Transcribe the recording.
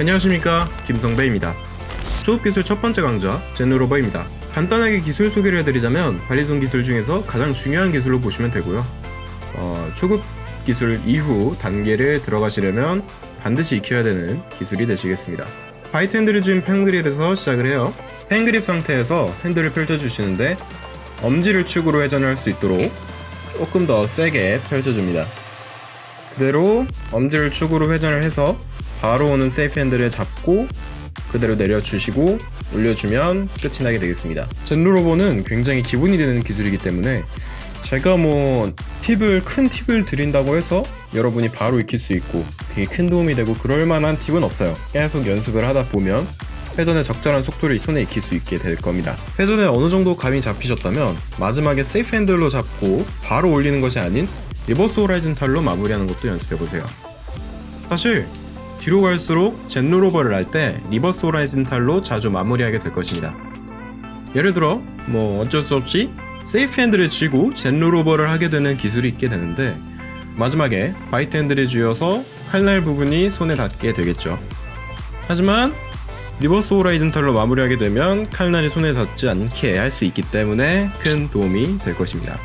안녕하십니까 김성배입니다. 초급기술 첫 번째 강좌 Zen Rollover입니다. 간단하게 기술 소개를 해드리자면 balisong 기술 중에서 가장 중요한 기술로 보시면 되고요. 어, 초급 기술 이후 단계를 들어가시려면 반드시 익혀야 되는 기술이 되시겠습니다. bite handle을 쥔 pen grip에서 시작을 해요. pen grip 상태에서 handle을 펼쳐주시는데 엄지를 축으로 회전을 할수 있도록 조금 더 세게 펼쳐줍니다. 그대로 엄지를 축으로 회전을 해서 바로 오는 safe handle을 잡고 그대로 내려주시고 올려주면 끝이 나게 되겠습니다. Zen Rollover는 굉장히 기본이 되는 기술이기 때문에 제가 뭐 팁을 큰 팁을 드린다고 해서 여러분이 바로 익힐 수 있고 되게 큰 도움이 되고 그럴 만한 팁은 없어요. 계속 연습을 하다 보면 회전의 적절한 속도를 손에 익힐 수 있게 될 겁니다. 회전에 어느 정도 감이 잡히셨다면 마지막에 safe handle로 잡고 바로 올리는 것이 아닌 reverse horizontal로 마무리하는 것도 연습해보세요. 사실 뒤로 갈수록 Zen Rollover를 할 때 reverse horizontal로 자주 마무리하게 될 것입니다. 예를 들어 뭐 어쩔 수 없이 safe handle을 쥐고 Zen Rollover를 하게 되는 기술이 있게 되는데 마지막에 bite handle을 쥐어서 칼날 부분이 손에 닿게 되겠죠. 하지만 reverse horizontal로 마무리하게 되면 칼날이 손에 닿지 않게 할 수 있기 때문에 큰 도움이 될 것입니다.